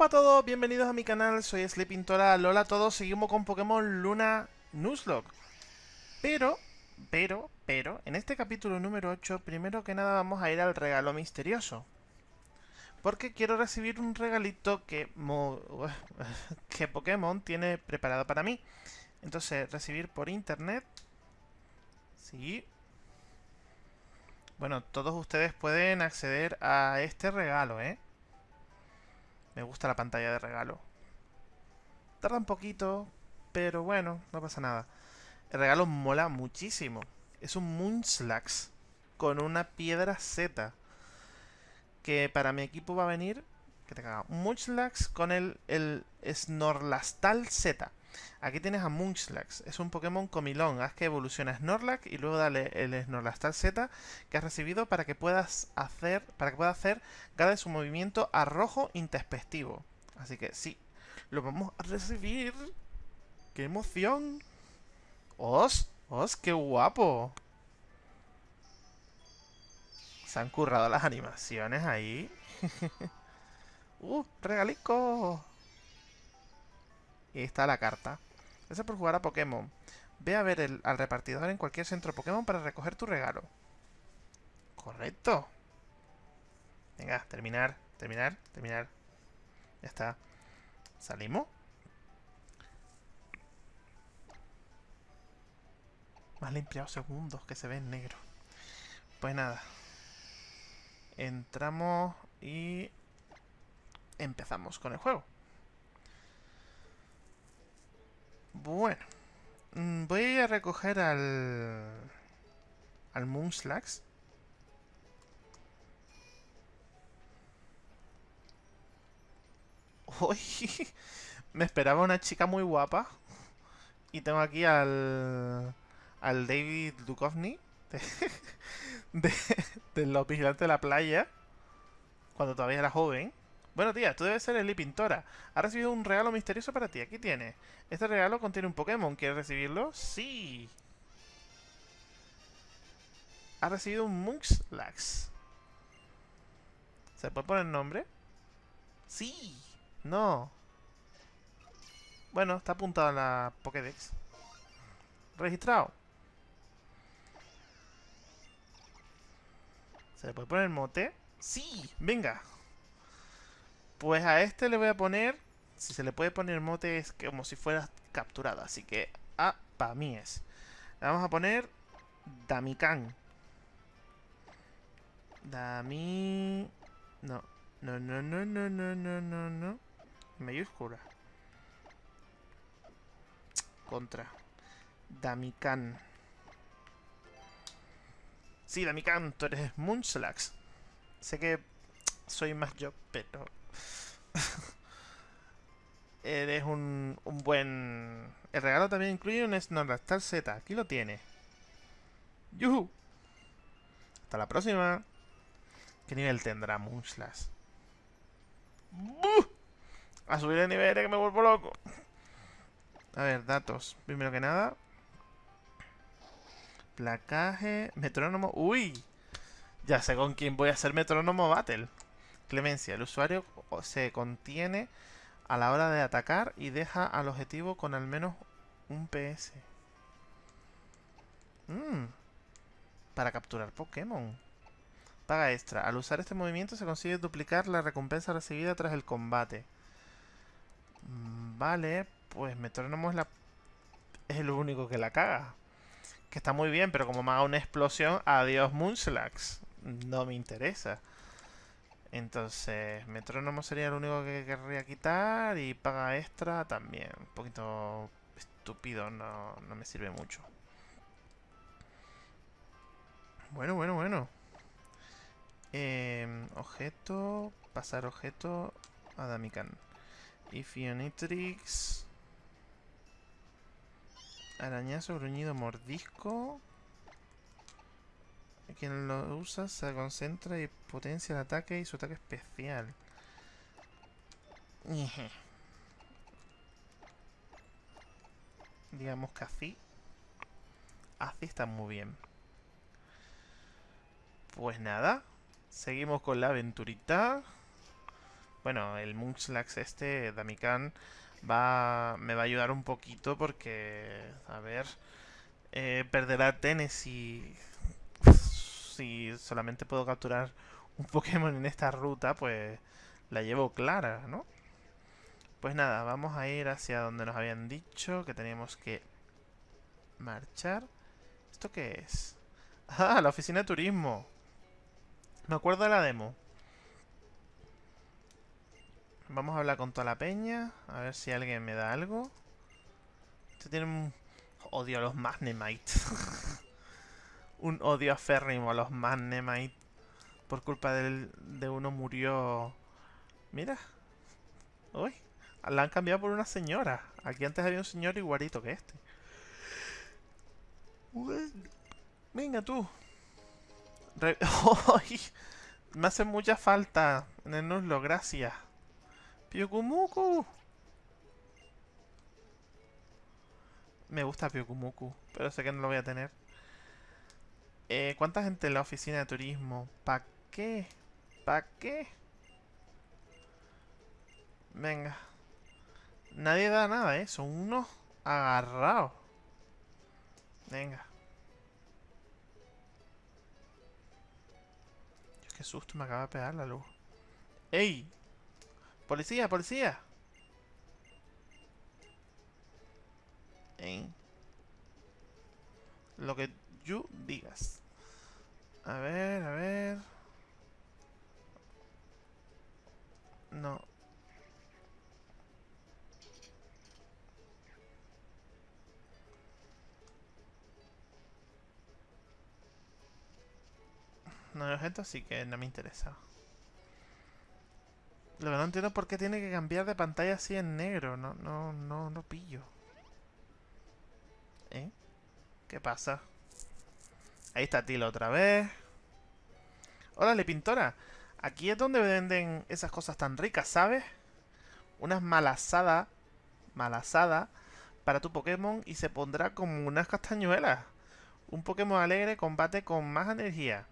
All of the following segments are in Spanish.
Hola a todos, bienvenidos a mi canal, soy Sleepintora, Lola a todos, seguimos con Pokémon Luna Nuzlocke. Pero, pero, pero, en este capítulo número 8, primero que nada vamos a ir al regalo misterioso. Porque quiero recibir un regalito que, que Pokémon tiene preparado para mí. Entonces, recibir por internet. Sí. Bueno, todos ustedes pueden acceder a este regalo, ¿eh? Me gusta la pantalla de regalo. Tarda un poquito, pero bueno, no pasa nada. El regalo mola muchísimo. Es un Munchlax con una piedra Z. Que para mi equipo va a venir... Que te caga. Munchlax con el, el Snorlastal Z. Aquí tienes a Munchlax. Es un Pokémon comilón. Haz que evoluciona Snorlax y luego dale el Snorlastal Z que has recibido para que puedas hacer para que pueda hacer cada de su movimiento a rojo. Así que sí, lo vamos a recibir. ¡Qué emoción! ¡Os! ¡Os! ¡Qué guapo! Se han currado las animaciones ahí. ¡Uh! ¡Regalico! Está la carta. Gracias por jugar a Pokémon. Ve a ver al repartidor en cualquier centro Pokémon para recoger tu regalo. Correcto. Venga, terminar, terminar, terminar. Ya está. ¿Salimos? Más limpiado segundos que se ven negro. Pues nada. Entramos y empezamos con el juego. Bueno. Mm, voy a recoger al... Al Moonslax. Uy, me esperaba una chica muy guapa. Y tengo aquí al... Al David Duchovny. De, de, los vigilantes de la playa. Cuando todavía era joven. Bueno, tía, tú debes ser Eli Pintora. Ha recibido un regalo misterioso para ti. Aquí tiene. Este regalo contiene un Pokémon. ¿Quieres recibirlo? Sí. Ha recibido un Munchlax. ¿Se puede poner nombre? Sí. No. Bueno, está apuntado en la Pokédex. Registrado. ¿Se le puede poner mote? Sí. Venga. Pues a este le voy a poner... Si se le puede poner mote es como si fuera capturado. Así que A para mí es. Le vamos a poner Damikan. Dami... No. No, no, no, no, no, no, no, no. Mayúscula. Contra. Damikan. Sí, Damikan, tú eres Munchlax. Sé que soy más yo, pero Eres un, un buen... El regalo también incluye un Snorlax Z. Aquí lo tiene. ¡Yuhu! Hasta la próxima. ¿Qué nivel tendrá Munchlax? A subir de nivel que me vuelvo loco. A ver, datos. Primero que nada. Placaje. Metrónomo. ¡Uy! Ya sé con quién voy a hacer metrónomo battle. Clemencia. El usuario se contiene a la hora de atacar y deja al objetivo con al menos un PS. Mm. Para capturar Pokémon. Paga extra. Al usar este movimiento se consigue duplicar la recompensa recibida tras el combate. Mm, vale, pues Metrónomo es, la... es el único que la caga. Que está muy bien, pero como me haga una explosión, adiós Munchlax. No me interesa. Entonces, metrónomo sería lo único que querría quitar y paga extra también. Un poquito estúpido, no, no me sirve mucho. Bueno, bueno, bueno. Eh, objeto, pasar objeto a Damican. Ifionitrix. Arañazo, gruñido, mordisco. Quien lo usa se concentra y potencia el ataque y su ataque especial. Digamos que así. Así está muy bien. Pues nada. Seguimos con la aventurita. Bueno, el Munchlax este, Damikan, va, me va a ayudar un poquito porque, a ver, eh, perderá Tennessee si solamente puedo capturar un Pokémon en esta ruta, pues la llevo clara, ¿no? Pues nada, vamos a ir hacia donde nos habían dicho que teníamos que marchar. ¿Esto qué es? Ah, la oficina de turismo. Me acuerdo de la demo. Vamos a hablar con toda la peña. A ver si alguien me da algo. Este tiene un odio a los Magnemite. un odio aférrimo a los Magnemite. Por culpa de uno murió... Mira. Uy. La han cambiado por una señora. Aquí antes había un señor igualito que este. Venga tú. Me hace mucha falta en el nuzlo, gracias. Pyukumuku. Me gusta Pyukumuku, pero sé que no lo voy a tener. Eh, ¿Cuánta gente en la oficina de turismo? ¿Para qué? ¿Para qué? Venga. Nadie da nada, ¿eh? Son unos agarrados. Venga. Dios, qué susto me acaba de pegar la luz. ¡Ey! ¡Policía, policía! ¿Eh? Lo que tú digas. A ver, a ver... No. No hay objeto, así que no me interesa. Lo que no entiendo es por qué tiene que cambiar de pantalla así en negro. No, no, no, no pillo. ¿Eh? ¿Qué pasa? Ahí está Tilo otra vez. Órale, pintora. Aquí es donde venden esas cosas tan ricas, ¿sabes? Unas malasadas. Malasada para tu Pokémon y se pondrá como unas castañuelas. Un Pokémon alegre combate con más energía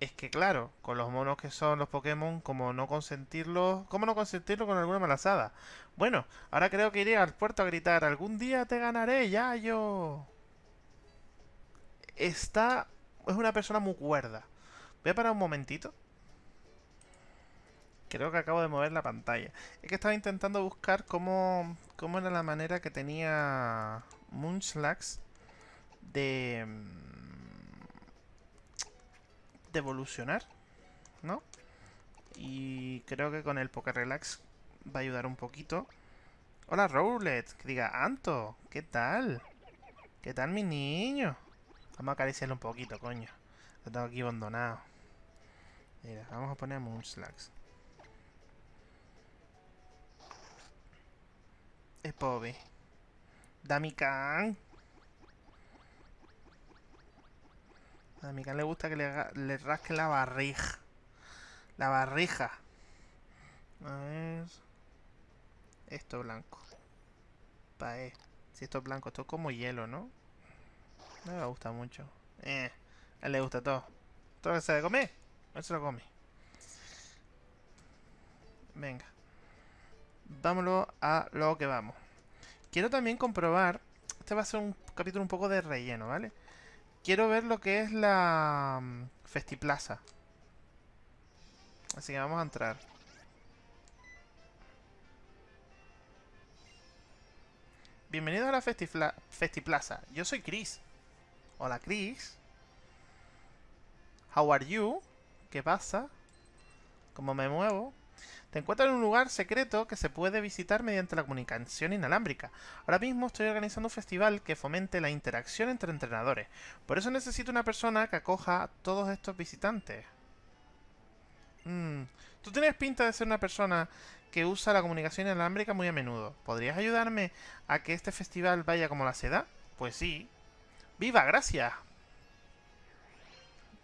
es que claro, con los monos que son los Pokémon, como no consentirlos, ¿cómo no consentirlo con alguna malazada? Bueno, ahora creo que iré al puerto a gritar, algún día te ganaré, ya yo. Está, es una persona muy cuerda. Voy a parar un momentito. Creo que acabo de mover la pantalla. Es que estaba intentando buscar cómo, cómo era la manera que tenía Munchlax de evolucionar, ¿no? Y creo que con el Poker Relax va a ayudar un poquito. Hola, Rowlet. Que diga, Anto, ¿qué tal? ¿Qué tal, mi niño? Vamos a acariciarlo un poquito, coño. Lo tengo aquí abandonado. Mira, vamos a poner Moonslags. Es Bobby. Damikan. A mi le gusta que le, le rasque la barrija. La barrija. A ver. Esto blanco. Pae. Si esto es blanco, esto es como hielo, ¿no? No me gusta mucho. Eh, a él le gusta todo. Todo que se de comer, él se lo come. Venga. Vámonos a lo que vamos. Quiero también comprobar... Este va a ser un capítulo un poco de relleno, ¿vale? quiero ver lo que es la mm, Festiplaza. Así que vamos a entrar. Bienvenido a la Festiplaza. Yo soy Chris. Hola, Chris. How are you? ¿Qué pasa? ¿Cómo me muevo? Te encuentras en un lugar secreto que se puede visitar mediante la comunicación inalámbrica. Ahora mismo estoy organizando un festival que fomente la interacción entre entrenadores. Por eso necesito una persona que acoja a todos estos visitantes. Mm, Tú tienes pinta de ser una persona que usa la comunicación inalámbrica muy a menudo. ¿Podrías ayudarme a que este festival vaya como la seda? Pues sí. ¡Viva! ¡Gracias!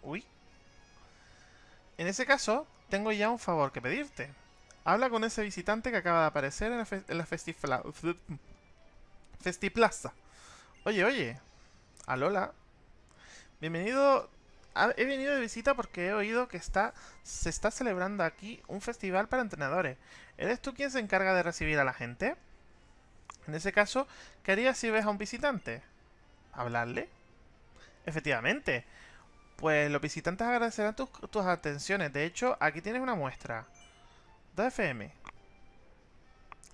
Uy. En ese caso, tengo ya un favor que pedirte. Habla con ese visitante que acaba de aparecer en la, fe en la Festiplaza. Oye, oye. Alola. Bienvenido he venido de visita porque he oído que está, se está celebrando aquí un festival para entrenadores. ¿Eres tú quien se encarga de recibir a la gente? En ese caso, ¿qué harías si ves a un visitante? ¿Hablarle? Efectivamente. Pues los visitantes agradecerán tus, tus atenciones. De hecho, aquí tienes una muestra. 2 FM.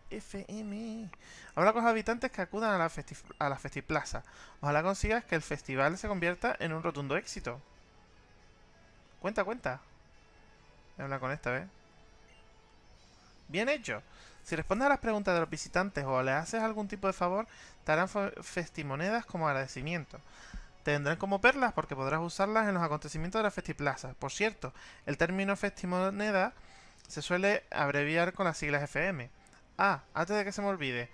FM. Habla con los habitantes que acudan a la, a la Festiplaza. Ojalá consigas que el festival se convierta en un rotundo éxito. Cuenta, cuenta. Habla con esta, ¿ves? Bien hecho. Si respondes a las preguntas de los visitantes o le haces algún tipo de favor, te harán festimonedas como agradecimiento. Te vendrán como perlas porque podrás usarlas en los acontecimientos de la Festiplaza. Por cierto, el término festimoneda se suele abreviar con las siglas FM. Ah, antes de que se me olvide,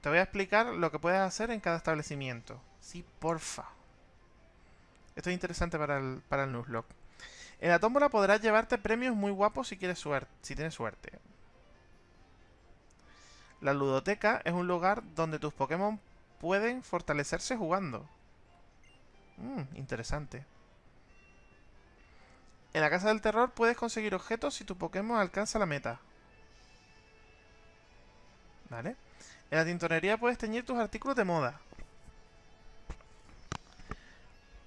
te voy a explicar lo que puedes hacer en cada establecimiento. Sí, porfa. Esto es interesante para el, para el. En la tómbola podrás llevarte premios muy guapos si, quieres suerte, si tienes suerte. La ludoteca es un lugar donde tus Pokémon pueden fortalecerse jugando. Mmm, interesante. En la casa del terror puedes conseguir objetos si tu Pokémon alcanza la meta. ¿Vale? En la tintorería puedes teñir tus artículos de moda.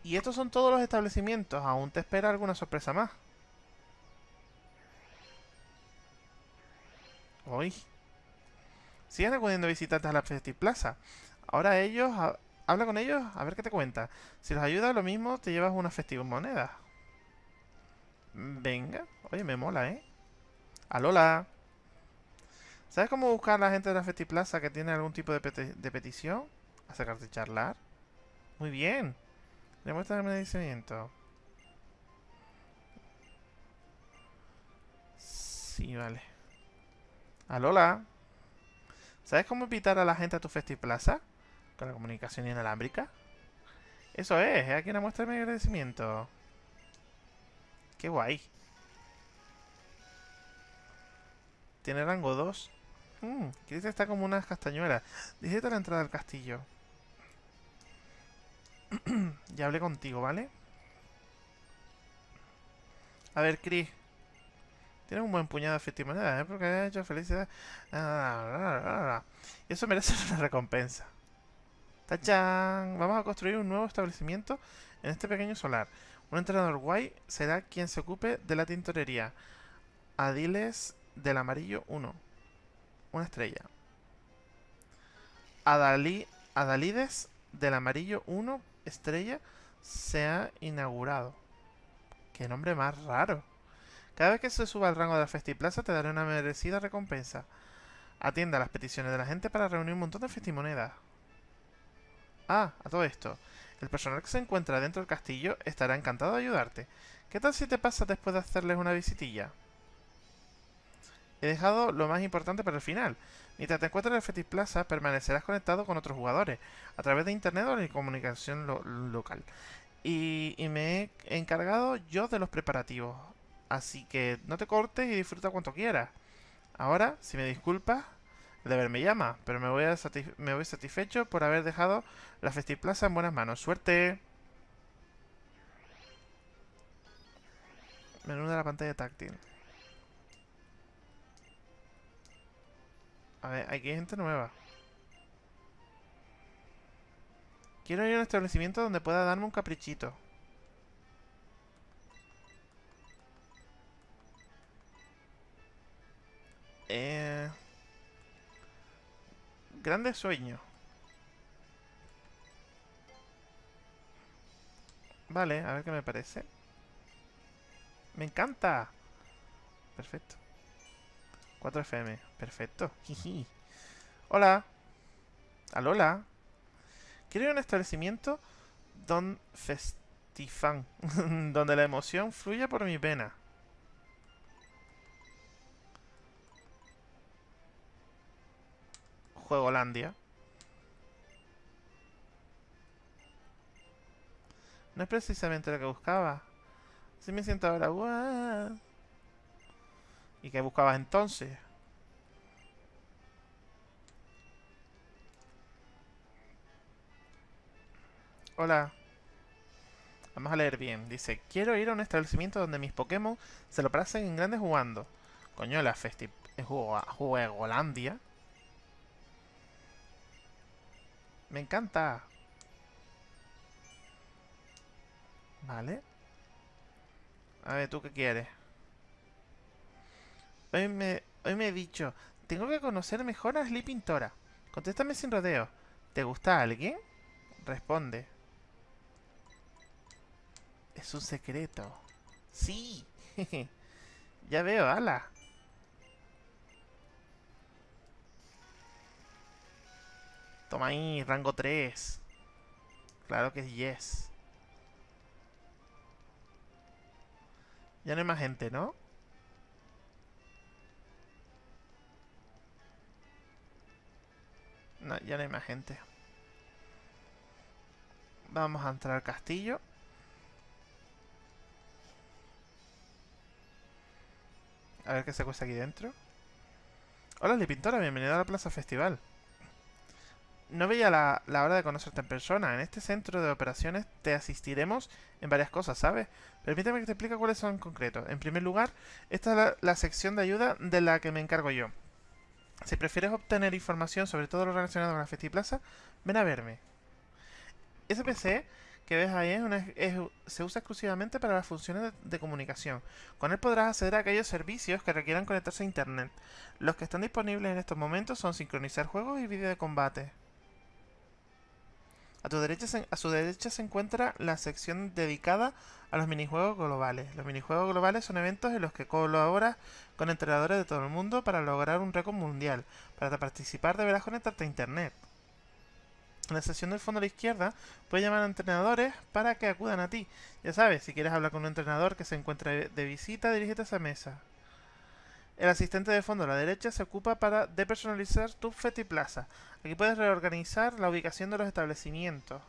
Y estos son todos los establecimientos. Aún te espera alguna sorpresa más. Hoy. Siguen acudiendo visitantes a la Festiplaza. Ahora ellos... habla con ellos a ver qué te cuenta. Si los ayuda lo mismo, te llevas una festiva moneda. Venga. Oye, me mola, ¿eh? Alola. ¿Sabes cómo buscar a la gente de la Festiplaza que tiene algún tipo de, petición? Acercarte a charlar. Muy bien. Demuestra el merecimiento. Sí, vale. Alola. ¿Sabes cómo invitar a la gente a tu Festiplaza? Con la comunicación inalámbrica. Eso es, aquí una muestra de mi agradecimiento. Qué guay. Tiene rango 2. Mmm, está como unas castañuelas. Dice la entrada del castillo. ya hablé contigo, ¿vale? A ver, Chris. Tienes un buen puñado de festimoneda, ¿eh? Porque has hecho felicidad. Y eso merece una recompensa. ¡Tachán! Vamos a construir un nuevo establecimiento en este pequeño solar. Un entrenador guay será quien se ocupe de la tintorería. Adiles del amarillo 1. Una estrella. Adali Adalides del amarillo 1 estrella se ha inaugurado. Qué nombre más raro. Cada vez que se suba al rango de la Festiplaza te daré una merecida recompensa. Atienda las peticiones de la gente para reunir un montón de festimonedas. Ah, a todo esto. El personal que se encuentra dentro del castillo estará encantado de ayudarte. ¿Qué tal si te pasas después de hacerles una visitilla? He dejado lo más importante para el final. Mientras te encuentres en el Fetis Plaza, permanecerás conectado con otros jugadores, a través de internet o de comunicación local. Y, y, me he encargado yo de los preparativos. Así que no te cortes y disfruta cuanto quieras. Ahora, si me disculpas, el deber me llama, pero me voy, a me voy satisfecho por haber dejado la Festiplaza en buenas manos. ¡Suerte! Menú de la pantalla táctil. A ver, aquí hay gente nueva. Quiero ir a un establecimiento donde pueda darme un caprichito. Eh... Grande sueño. Vale, a ver qué me parece. ¡Me encanta! Perfecto. 4 FM. Perfecto. Hola. Alola. Quiero ir a un establecimiento Don Festifan. donde la emoción fluya por mi pena. Juegolandia. No es precisamente lo que buscaba. Si me siento ahora... ¿Y qué buscabas entonces? Hola. Vamos a leer bien. Dice, quiero ir a un establecimiento donde mis Pokémon se lo pasen en grandes jugando. Coño, la festi... Juegolandia. Me encanta. Vale. A ver, ¿tú qué quieres? Hoy me, hoy me he dicho, tengo que conocer mejor a Sleeping Pintora. Contéstame sin rodeo. ¿Te gusta alguien? Responde. Es un secreto. Sí. ya veo, ala. Toma ahí, rango 3. Claro que es yes. Ya no hay más gente, ¿no? No, ya no hay más gente. Vamos a entrar al castillo. A ver qué se cuesta aquí dentro. Hola, Lipintora, bienvenida a la Plaza Festival. No veía la, hora de conocerte en persona. En este centro de operaciones te asistiremos en varias cosas, ¿sabes? Permíteme que te explique cuáles son en concreto. En primer lugar, esta es la, la sección de ayuda de la que me encargo yo. Si prefieres obtener información sobre todo lo relacionado con la Festiplaza, ven a verme. Ese PC que ves ahí se usa exclusivamente para las funciones de, comunicación. Con él podrás acceder a aquellos servicios que requieran conectarse a Internet. Los que están disponibles en estos momentos son sincronizar juegos y vídeo de combate. A, tu derecha a su derecha se encuentra la sección dedicada a los minijuegos globales. Los minijuegos globales son eventos en los que colaboras con entrenadores de todo el mundo para lograr un récord mundial. Para participar deberás conectarte a Internet. En la sección del fondo a la izquierda puedes llamar a entrenadores para que acudan a ti. Ya sabes, si quieres hablar con un entrenador que se encuentre de visita, dirígete a esa mesa. El asistente de fondo a la derecha se ocupa para depersonalizar tu Fetiplaza. Aquí puedes reorganizar la ubicación de los establecimientos.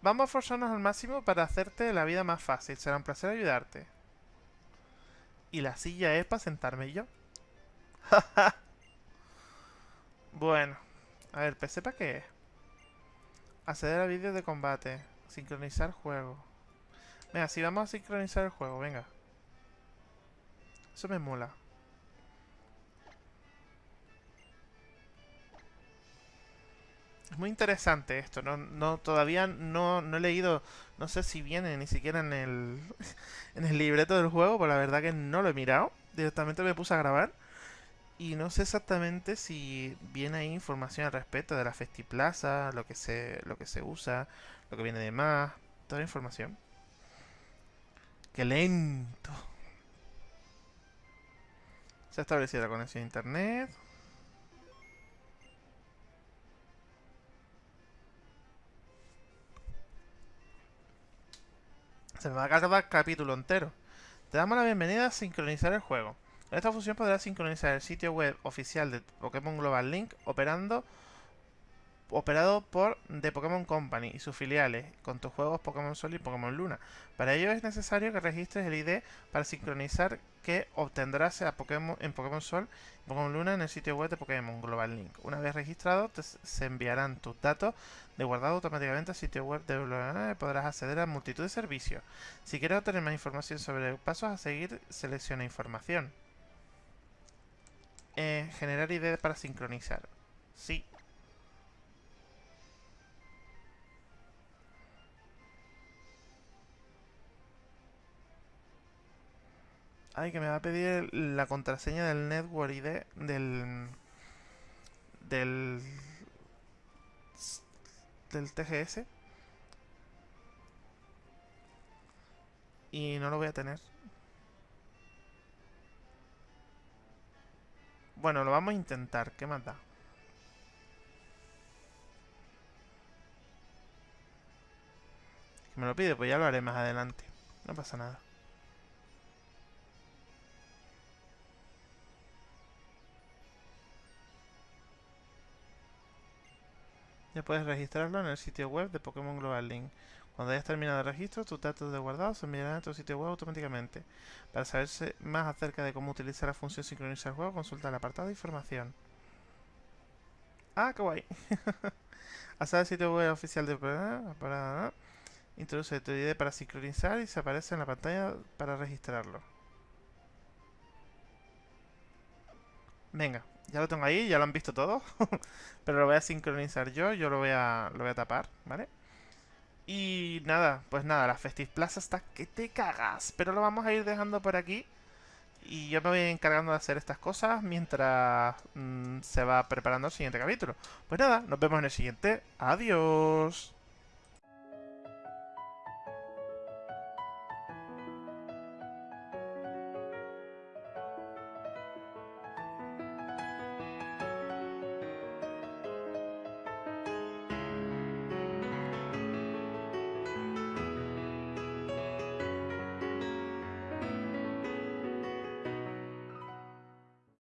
Vamos a forzarnos al máximo para hacerte la vida más fácil. Será un placer ayudarte. Y la silla es para sentarme yo. bueno. A ver, ¿PC para qué es? Acceder a vídeos de combate. Sincronizar juego. Venga, si vamos a sincronizar el juego, venga. Eso me mola. Es muy interesante esto. No, no todavía no, no, he leído, no sé si viene ni siquiera en el, en el libreto del juego, pero la verdad que no lo he mirado. Directamente me puse a grabar. Y no sé exactamente si viene ahí información al respecto de la Festiplaza, lo que se, lo que se usa, lo que viene de más, toda la información. ¡Qué lento! Se ha establecido la conexión a internet. Se me va a cargar capítulo entero. Te damos la bienvenida a sincronizar el juego. Esta función podrás sincronizar el sitio web oficial de Pokémon Global Link operando operado por The Pokémon Company y sus filiales con tus juegos Pokémon Sol y Pokémon Luna. Para ello es necesario que registres el ID para sincronizar que obtendrás a Pokémon, en Pokémon Sol y Pokémon Luna en el sitio web de Pokémon Global Link. Una vez registrado, se enviarán tus datos de guardado automáticamente al sitio web de Global y podrás acceder a multitud de servicios. Si quieres obtener más información sobre pasos a seguir, selecciona información. Eh, generar ideas para sincronizar. Sí. Ay, que me va a pedir la contraseña del network ID del... Del... Del TGS. Y no lo voy a tener. Bueno, lo vamos a intentar. ¿Qué más da? Si me lo pide, pues ya lo haré más adelante. No pasa nada. Ya puedes registrarlo en el sitio web de Pokémon Global Link. Cuando hayas terminado el registro, tus datos de guardado se enviarán a tu sitio web automáticamente. Para saberse más acerca de cómo utilizar la función sincronizar el juego, consulta el apartado de información. ¡Ah, qué guay! Hasta el sitio web oficial de... Para... Introduce tu ID para sincronizar y se aparece en la pantalla para registrarlo. Venga, ya lo tengo ahí, ya lo han visto todos. Pero lo voy a sincronizar yo, yo lo voy a, lo voy a tapar, ¿vale? Y nada, pues nada, la Festive Plaza está que te cagas. Pero lo vamos a ir dejando por aquí. Y yo me voy encargando de hacer estas cosas mientras mm, se va preparando el siguiente capítulo. Pues nada, nos vemos en el siguiente. Adiós.